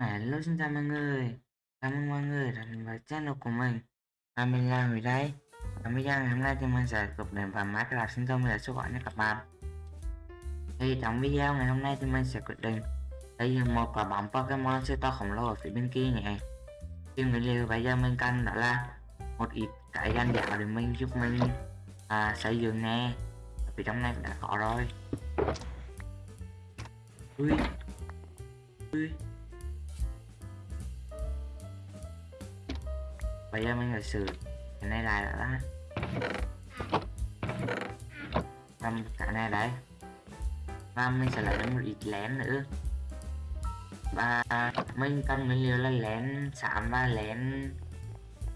Hello xin chào mọi người. Chào mừng mọi người đã đến với channel của mình. Và mình là Huy đây. Và video ngày hôm nay thì mình sẽ cập đến vào Minecraft xin thông để số gọi cho các bạn. Thì trong video ngày hôm nay thì mình sẽ quyết định Xây dựng một quả bóng Pokemon siêu to khổng lồ ở phía bên kia nhỉ. Thì nguyên liệu bây giờ mình cần đó là một ít cái gan dạo để mình giúp mình à, xây dựng nè. Vì trong này đã có rồi. Ui Ui. Bây giờ mình phải xử. Cái này lại đã làm cái này đấy và mình sẽ lấy một ít lén nữa. Và mình cần nguyên liệu là lén xám và lén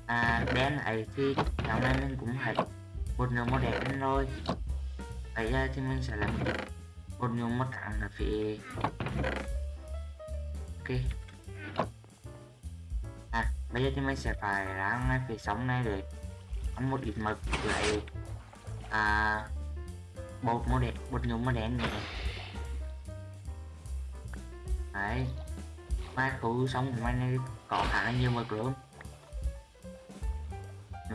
à, đen ấy thì trong này mình cũng phải một nửa đẹp đen rồi. Bây giờ thì mình sẽ làm một nửa màu trắng ở phía ok bây giờ thì mình sẽ phải ra ngay phía sống này để ăn một ít mực lại à, bột màu đen bột nhúng màu đen này. Đấy. Mai khu sống của mình này có khá là nhiều mực luôn.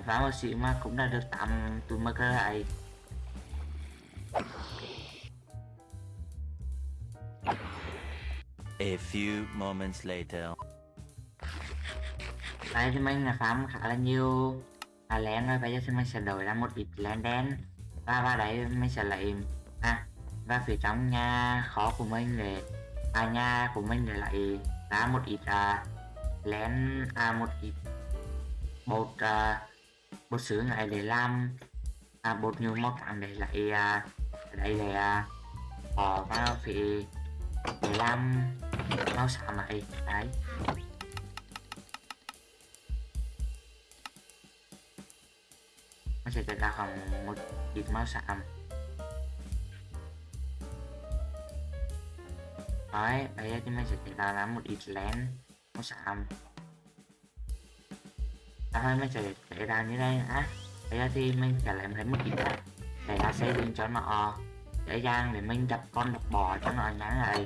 Phá một xịn mà cũng đã được tạm tụi mực lại. A few moments later. Đây thì mình là farm khá là nhiều. À, len rồi bây giờ thì mình sẽ đổi ra một ít len đen. Và vào đấy mình sẽ lấy à và phía trong nhà khó của mình để à nhà của mình để lại ra một ít à, len à một ít bột à, bột sứ này để làm à, bột nhiều mốc để lại à, đây để à, bỏ vào phía để làm màu xám này đấy. Nó sẽ chạy ra khoảng một ít máu sạm đấy bây giờ thì mình sẽ chạy ra là một ít lén máu sạm sau mình sẽ chạy ra như đây á bây giờ thì mình sẽ lấy thêm một ít này để ra xây dựng cho nó dễ dàng để mình đập con đập bò cho nó ngắn lại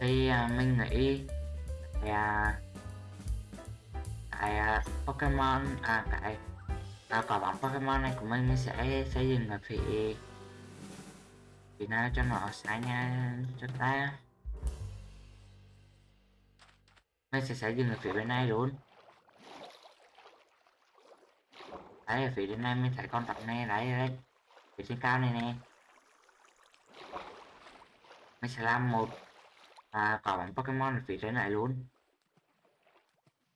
thì à, mình nghĩ là cái à, Pokemon à cái à, quả bóng Pokemon này của mình sẽ xây dựng ở phía phía nào cho nó sáng nha cho ta. Mình sẽ xây dựng ở phía bên này luôn. Đấy ở phía bên này mình thấy con tập này đấy đấy. Phía trên cao này nè. Mình sẽ làm một à, quả bóng Pokemon ở phía trên này luôn.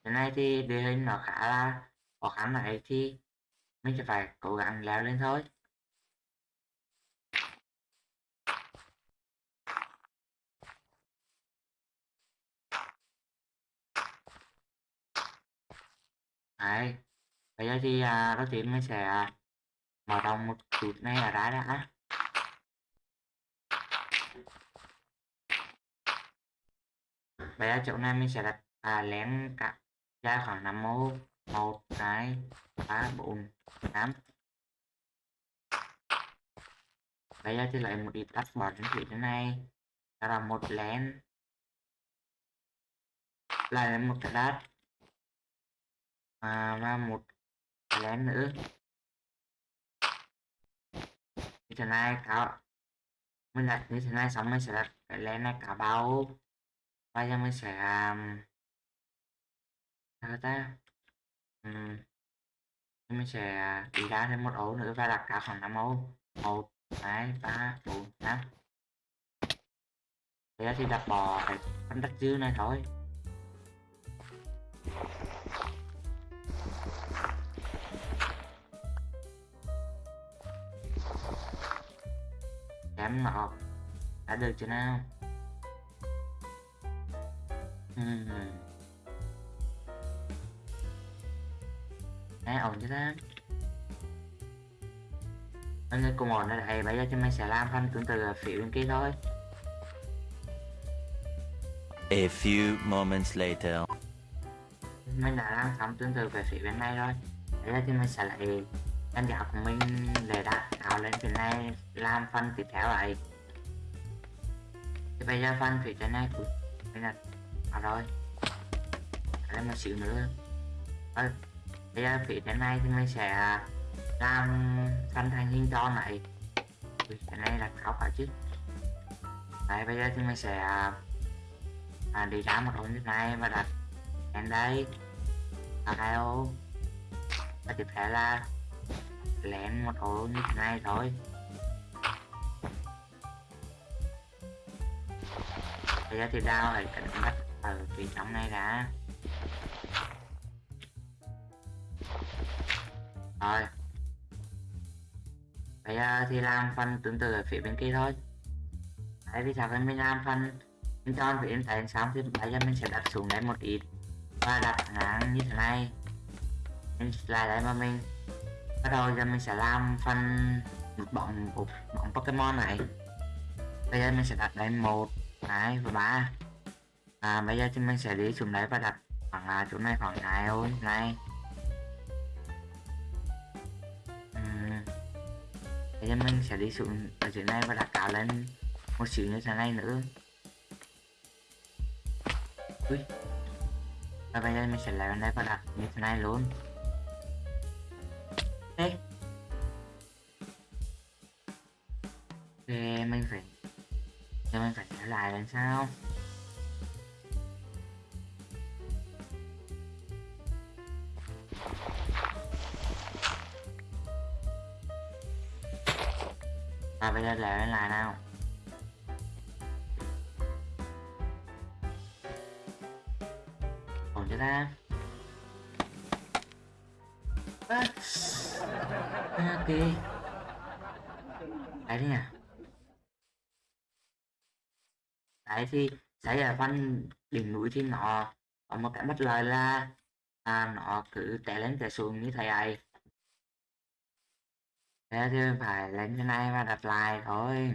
Cái này thì địa hình nó khá là khó khăn này thì mấy cho phải cố gắng leo lên thôi Đấy. Bây giờ thì à, đầu tiên mình sẽ à, mở rộng một chút này ở đá đã. Bây giờ chỗ này mình sẽ đặt à, lén cả ra khoảng 5 mô một hai ba bốn tám bây giờ thì lại một ít tắt bỏ trên thủy thế này. Đó là một lén lại một cái đất à, và một lén nữa. Như thế này cả mình đặt như thế này xong mình sẽ đặt cái lén này cả bao. Bây giờ mình sẽ um, sao ta? Ừ. mình sẽ đi ra thêm một ổ nữa và đặt cả khoảng 5 ổ một, hai, ba, bốn, năm. Thế thì đặt bò phải phân đất dư này thôi. Chém nọ đã được chưa nào? Uhm. Đấy, ổn chứ thế Mọi người cùng ổn ở đây, bây giờ thì mình sẽ làm phần tương tự ở phía bên kia thôi. A few moments later. Mình đã làm xong tương tự về phía bên này rồi Bây giờ thì mình sẽ lại. Đánh giá của mình để đặt tạo lên phía này làm phần tiếp theo lại. Thì bây giờ phần phía trên này đây là à rồi. Lấy một xíu nữa. À, bây giờ phía trên này thì mình sẽ à, làm thành thành hình tròn này Ui, cái này là khó phải chứ đấy bây giờ thì mình sẽ à, đi ra một ổ như này và đặt đến đây. Hai ô và tiếp theo là lén một ô như thế này thôi. Bây giờ thì đao lại cẩn bắt ở phía trong này đã. Rồi. Bây giờ à, thì làm phần tương tự ở phía bên kia thôi. Đấy, vì sao cái mình làm phần bên tròn phía bên tay xong thì bây giờ mình sẽ đặt xuống đây một ít. Và đặt ngang như thế này. Mình lại đây mà mình. Bắt đầu giờ mình sẽ làm phần một bóng một bóng Pokemon này. Bây giờ mình sẽ đặt đây một, hai và ba. À bây giờ thì mình sẽ đi xuống đấy và đặt khoảng là chỗ này khoảng hai thôi, này. Thế giờ mình sẽ đi xuống ở dưới này và đặt cá lên một xíu như thế này nữa Ui. và bây giờ mình sẽ lấy lên đây và đặt như thế này luôn Ê. ê, mình phải giờ mình phải trở lại làm sao và bây giờ lại lại nào. Ổn chưa ta? À. ok đấy đi nè đấy thì xảy ra văn đỉnh núi thì nó có một cái bất lợi là à, nó cứ té lên té xuống như thế này thế thì phải lên cái này và đặt lại thôi.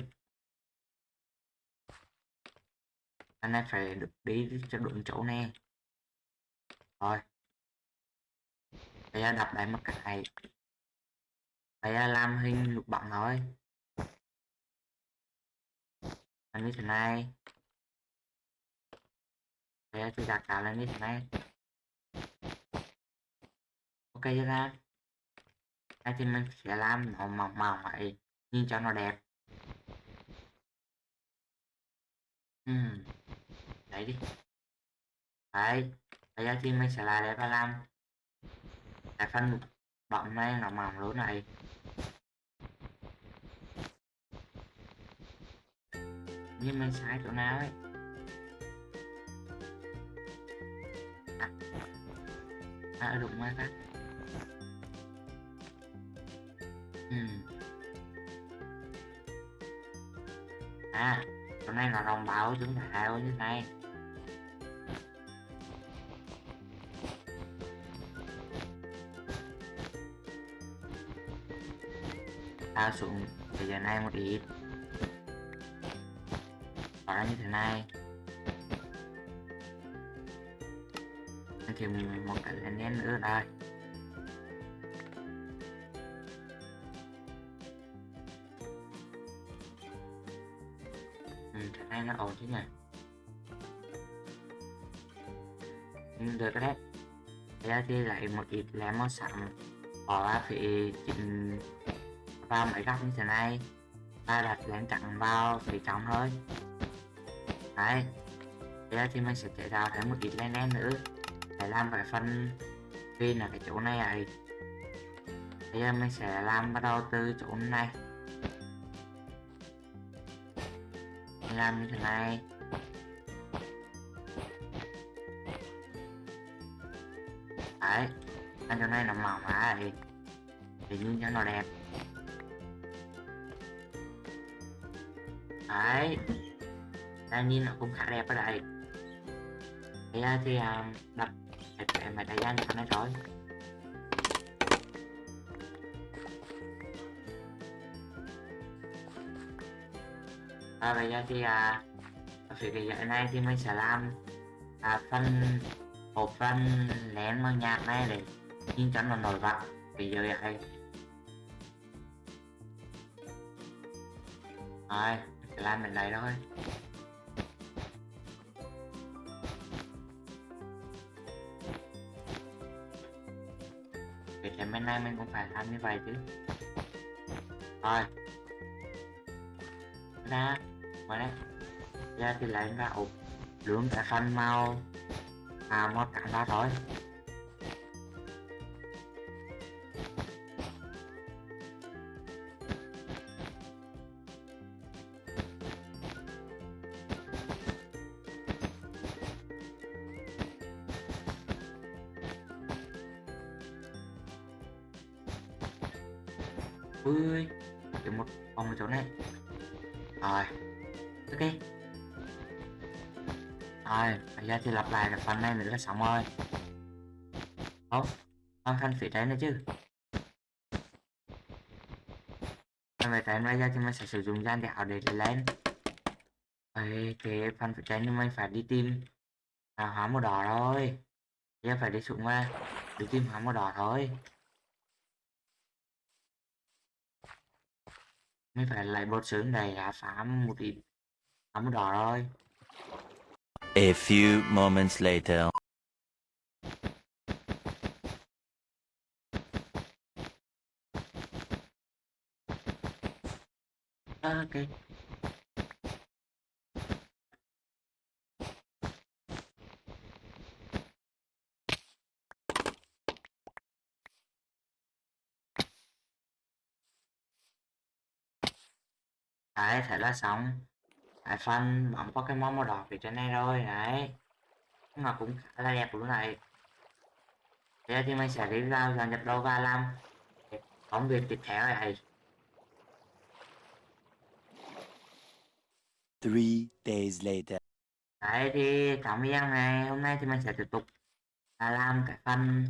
Anh ấy phải được đi cho đúng chỗ nè. Rồi. Bây giờ đặt lại một cái. Bây giờ làm hình lục bằng thôi. Làm như thế này. Bây giờ tôi đặt cả lên như thế này. Ok chưa ta? Đây thì mình sẽ làm nó màu màu vậy nhìn cho nó đẹp. Ừ, đấy đi. Đấy bây giờ thì mình sẽ lại để và làm. Cái phần bọng này nó mỏng lỗ này. Nhưng mình sai chỗ nào ấy? À, à đúng rồi các Ừm. à hôm nay là đồng bào chúng ta như thế này thao xuống bây giờ này một ít. Bỏ ra như thế này. Thì một cái lên nữa đây ừ, nó ổn chứ nhỉ? Ừ, được đấy. Bây thì lại một ít lá màu sẵn bỏ ra thì chỉnh vào mấy góc như thế này. Ta đặt lén chặn vào phía trong thôi. Đấy. Bây giờ thì mình sẽ chế tạo thêm một ít len len nữa. Để làm cái phần pin ở cái chỗ này ấy. Bây giờ mình sẽ làm bắt đầu từ chỗ này. Mình làm như thế này. Đấy anh chỗ này là mỏng á thì thì như cho nó đẹp. Đấy ta nhìn nó cũng khá đẹp ở đây bây thì à, đặt cái máy thời gian cho nó rồi và bây giờ thì à, phía cái giới này thì mình sẽ làm à, phần một phần nén màu nhạc này để nhìn chắn nó nổi bật thì giờ này rồi sẽ làm bên này thôi. Vậy thì bên này mình cũng phải làm như vậy chứ. Rồi ra ngoài đấy ra thì lại ra ụt lượng cả xanh mau. À mót cả ra rồi. Cái phần là xong rồi. Không còn phần phía trên nữa chứ. Em phải trên bây giờ thì mình sẽ sử dụng gian đảo để lên. Ê, thế phần phía trên thì mình phải đi tìm à, hóa màu đỏ rồi bây giờ phải đi xuống qua đi tìm hóa màu đỏ thôi. Mình phải lại bột sướng này là phá một ít Hóa màu đỏ rồi. A few moments later. Ờ, đấy thế là xong cái phân bóng Pokemon màu đỏ phía trên này rồi đấy. Nhưng mà cũng khá là đẹp luôn này. Thế giờ thì mình sẽ đi vào dọn nhập đồ và làm. Công việc tiếp theo này. Three days later. Đấy thì trong video này hôm nay thì mình sẽ tiếp tục là làm cái phần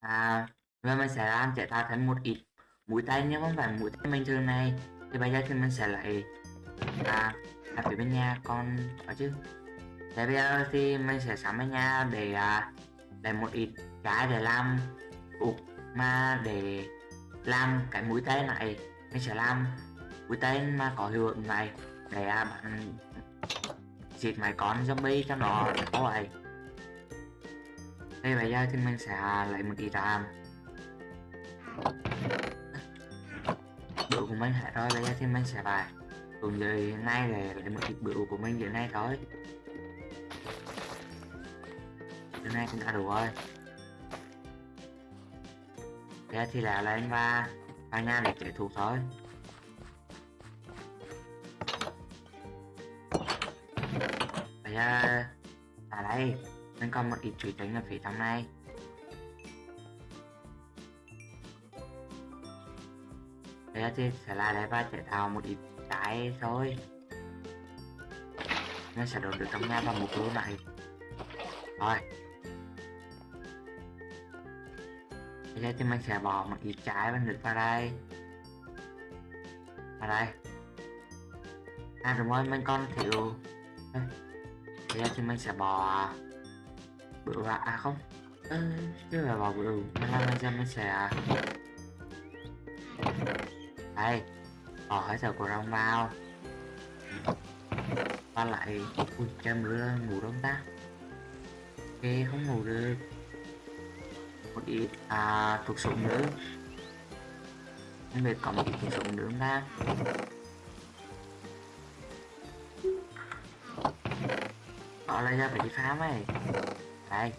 à và mình sẽ làm chế tạo thành một ít mũi tay nhưng không phải mũi tay bình thường này. Thì bây giờ thì mình sẽ lại à ở phía bên nhà con có chứ. Thế bây giờ thì mình sẽ sắm bên nhà để à, để một ít cái để làm ục mà để làm cái mũi tay này. Mình sẽ làm mũi tay mà có hiệu ứng này để um, diệt mấy con zombie cho nó có vậy đây bây giờ thì mình sẽ lấy một ít ram Bữa của mình hết rồi bây giờ thì mình sẽ bài. cùng giờ nay để lấy một ít bữa của mình giờ nay thôi. Giờ nay cũng đã đủ rồi. Bây giờ thì là lên và vào nhà để chạy thúc thôi. Bây giờ à đây mình còn một ít thủy tinh ở phía trong này. Bây giờ thì sẽ là đây và chế tạo một ít trái thôi. Nó sẽ đổ được trong nhà vào một lỗ này. Rồi. Bây giờ thì mình sẽ bỏ một ít trái và nước vào đây. Vào đây. À đúng rồi, mình còn thiếu thế bây thì mình sẽ bỏ bự vào à không? Ừ, chưa bỏ bự. Mình làm bây giờ mình sẽ đây bỏ hết sầu của rong vào và lại ui cho mưa ngủ đông ta. Ok không ngủ được. Một ít à thuộc súng nữa không biết có một ít thuộc súng nữa không ta? Họ lấy ra phải đi phá ấy Đây.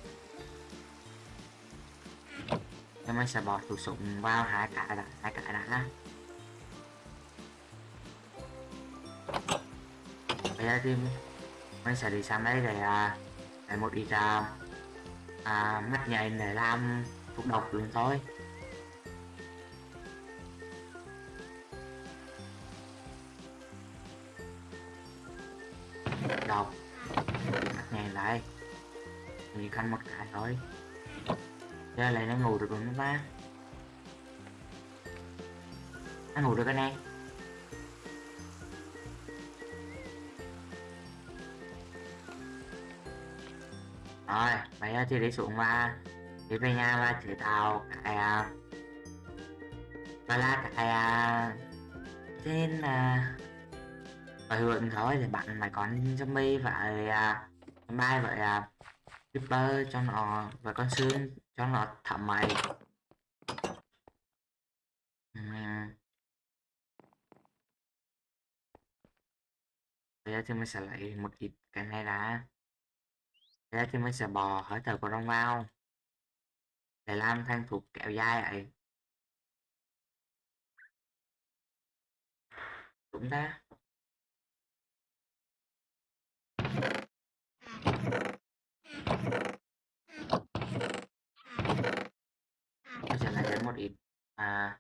Em mình sẽ bỏ thủ súng vào hai cái đã hai cái đã. Bây giờ thì mình sẽ đi sang đây để à, để một ít à, à, mắt nhạy để làm thuốc độc luôn thôi cái thôi lại nó ngủ được rồi nó ba. Nó ngủ được anh em. Rồi bây giờ thì đi xuống và đi về nhà và chế tạo cái và là cái trên à, và hưởng thôi để bạn mấy à. con zombie và uh, bay vậy à. Reaper cho nó và con xương cho nó thả mày Ừm. Bây giờ thì mình sẽ lấy một ít cái này ra. Bây giờ thì mình sẽ bỏ hơi thở của rong vào. Để làm thành thuộc kẹo dai ấy. Đúng ta? Mình sẽ lấy đến một ít à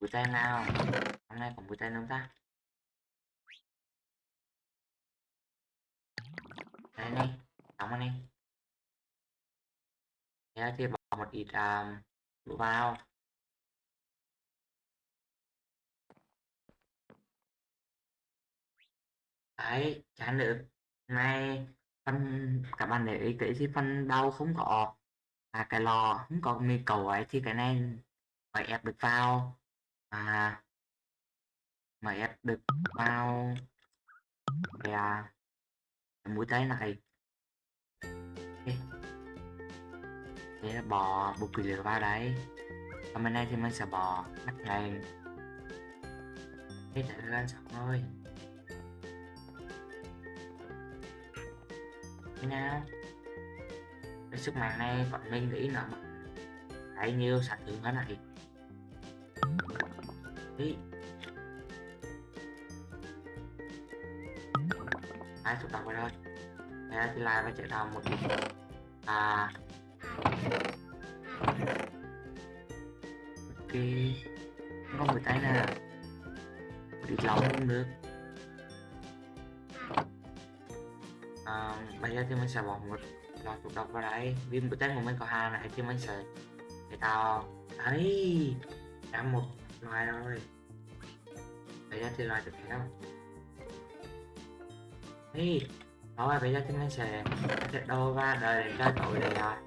mũi tay nào. Hôm nay có mũi tay không ta? Đây này, đóng anh này. thế thì bỏ một ít à, um, đũa vào. Đấy, chán được. nay phân các bạn để ý kỹ thì đau không có à, cái lò không có mì cầu ấy thì cái này phải ép được vào. À mà ép được vào. Cái à, cái mũi tay này. Okay. để bỏ bột quỷ lửa vào đấy còn bên này thì mình sẽ bỏ mắt này thế để lên xong thôi thế nào? Cái sức mạnh này bọn mình nghĩ là thấy nhiêu sản lượng thế này đi hai chục tập rồi. Thôi thế thì lại phải chạy đầu một à. Ok. Không có người tay nè. Đi lỏng lòng cũng được. À, bây giờ thì mình sẽ bỏ một là thuốc độc vào đây. Viên của tên của mình có hai này chứ mình sợ để tao đấy. Đã một loài rồi. Bây giờ thì loài tiếp theo ấy đó là bây giờ thì mình sẽ sẽ đô và đợi để trời tội để à,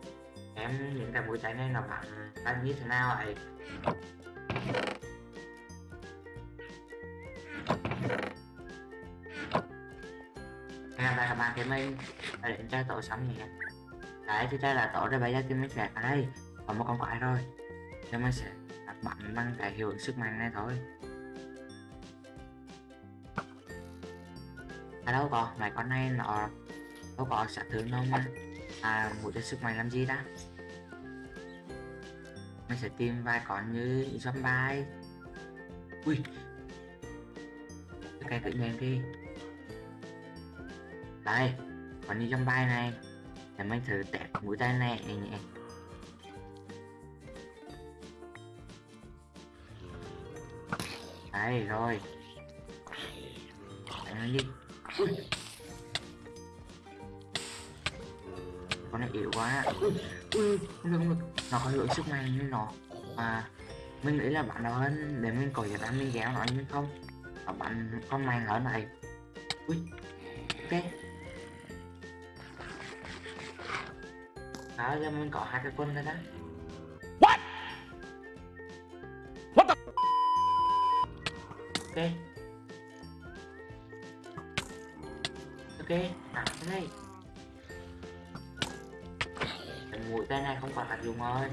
em những cái mũi cháy này nó bạn đang như thế nào vậy? Hẹn là các bạn thì mình để đến tội sống xong nhé đấy thì đây là tổ rồi bây giờ thì mình sẽ ở đây còn một con quái rồi nên mình sẽ bắn bằng cái hiệu ứng sức mạnh này thôi. À đâu có mấy con này nó đâu có sát thương đâu mà. À mũi tên sức mạnh làm gì đó? Mình sẽ tìm vài con như zombie. Ui. Cái cự nhiên đi. Đây còn như zombie này để mình thử test mũi tên này nhé đấy rồi. Đánh đi. Con này yếu quá. Ui, không được không được nó có lượng sức mạnh như nó. Mà mình nghĩ là bạn đó hơn để mình có giải mình kéo nó nhưng không. Và bạn con mạnh ở này ui ok đó giờ mình có hai cái quân rồi đó What? What the? ok. Ok à cái này cái mũi tên này không còn tác dụng rồi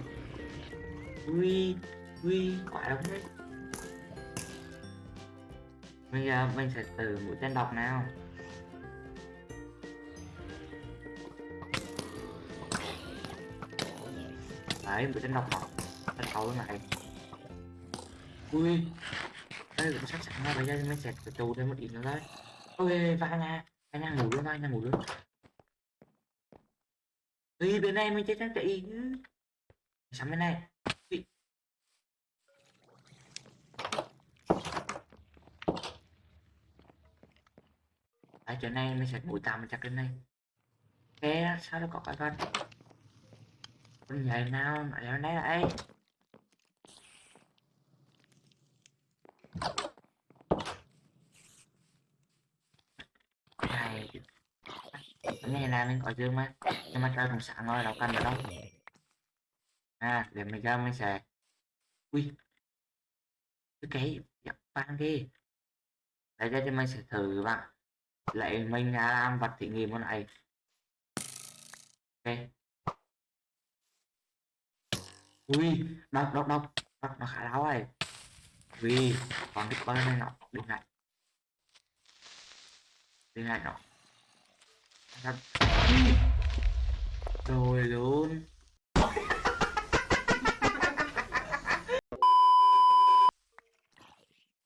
ui ui quả đúng đấy. Bây giờ mình sẽ từ mũi tên độc nào đấy bị đánh độc mà Đánh xấu cái này ui đây cũng sắp sẵn rồi bây giờ mình sẽ trù thêm một ít nữa đấy. ôi vai nha vai nha ngủ luôn vai nha ngủ luôn Ui, bên này mình chết chắc chạy chứ Sắm bên này Ui. Ở chỗ này mình sẽ mũi tạm chặt lên đây. Thế sao nó có cái con con nhảy nào mà leo này lại này, cái này là mình có dương mà nhưng mà chơi thằng sẵn rồi đâu cần được đâu. À để mình ra mình sẽ ui. Cái cái dập vang đi đây ra thì mình sẽ thử bạn. Lại mình làm vật thí nghiệm con này. Ok ui đọc đọc đọc đọc nó khá láo này Ui, còn cái con này nó đừng này Đừng này nó Rồi luôn.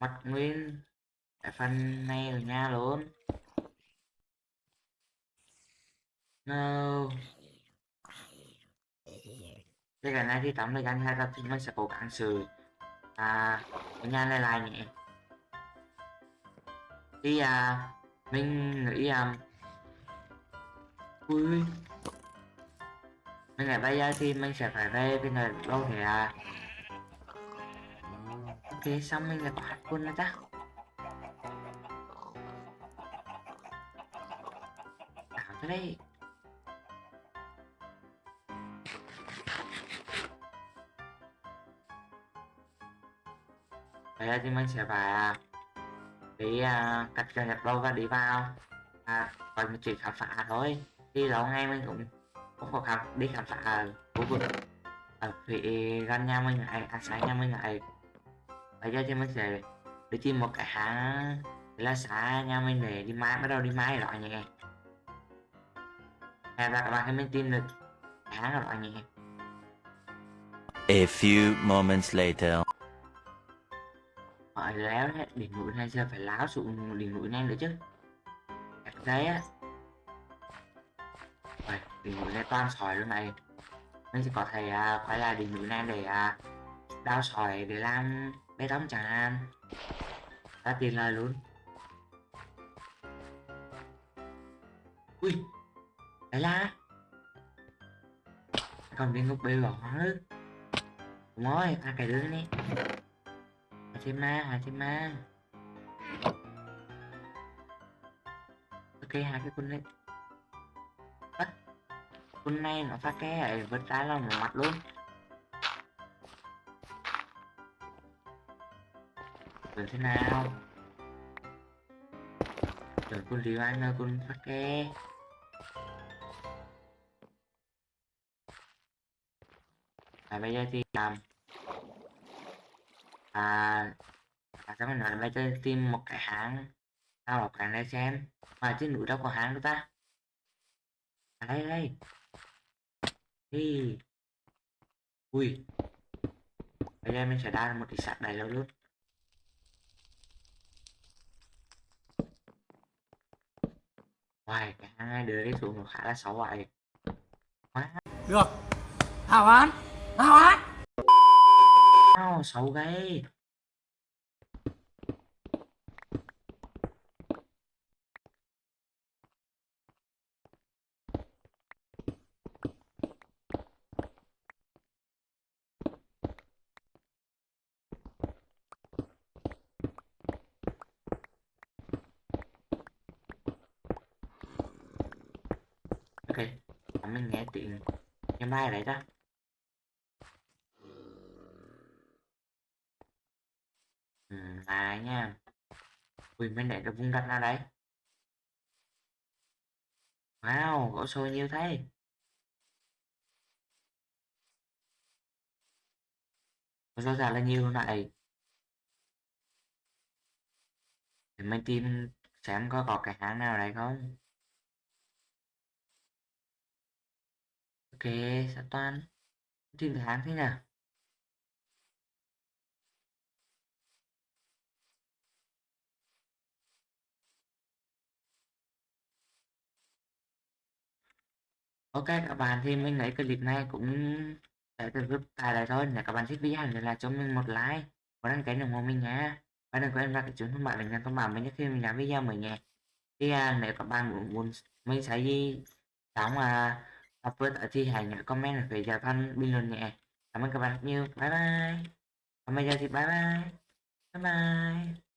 Mặt nguyên. cái phần này ở nhà luôn. No. Thế gần này thì tắm lại anh hai ra thì mình sẽ cố gắng xử à ở nhà này lại nhỉ? Thì à mình nghĩ à ui, mình nghĩ bây giờ thì mình sẽ phải về bên này đâu thể à? Ok xong mình lại có hạt quân nữa ta. Đảo thế đây bây giờ thì mình sẽ phải à, à, cái uh, cách cho nhập đâu và đi vào. À, còn mình chỉ khám phá thôi. Đi lâu ngay mình cũng cũng có khám đi khám phá ở khu vực ở phía gần nhà mình lại à sáng nhà mình lại bây giờ thì mình sẽ đi tìm một cái hãng là xã nhà mình để đi mai bắt đầu đi mai rồi nhỉ. Và các bạn hãy mình tìm được hãng rồi nhỉ. A few moments later. Hỏi léo đấy, đỉnh núi này giờ phải láo xuống đỉnh núi này nữa chứ. Đẹp đấy á. Rồi, đỉnh núi này toàn sỏi luôn này. Mình sẽ có thể à, quay lại đỉnh núi này để à, đào sỏi để làm bê tông chẳng hạn. Ta tiền lời luôn. Ui Đấy là Còn viên ngục bê bỏ nữa. Đúng rồi, à cái đứa này. Hachima, Hachima Ok, hai cái quân đấy Bắt. Quân này nó pha ke ở vật ra là một mặt luôn. Rồi thế nào? Rồi quân liều Anh ơi, quân pha ke. À bây giờ thì làm à, à sao mình nói bây giờ tìm một cái hãng sao một cái này xem mà trên núi đâu có hãng đâu ta. À đây đây. Đi ui. Bây giờ mình sẽ đa một cái sạc đầy lâu luôn. Hoài, cái hãng này đưa đi xuống nó khá là xấu vậy Được. Hào án Hào án sao xấu ghê ok mình nghe tiếng cái mai đấy ra ừ, là nha. Ui mình để được vùng đất ra đấy. Wow, gỗ sồi nhiều thế? Gỗ ràng là nhiều luôn này? Mình tìm xem có có cái hãng nào đấy không? Ok, sao toán tìm được hãng thế nào? Ok các bạn thì mình lấy clip này cũng để được giúp tại đây thôi. Nếu các bạn thích video thì là cho mình một like và đăng ký ủng hộ mình nhé. Và đừng quên ra cái chuông thông báo để nhận thông báo mình nhất khi mình làm video mới nhé. Thì à, nếu các bạn muốn, muốn mình sẽ gì? Mà tập upload ở thì hãy nhớ comment về phía thân bình luận nhé. Cảm ơn các bạn rất nhiều. Bye bye. Còn bây giờ thì bye bye. Bye bye.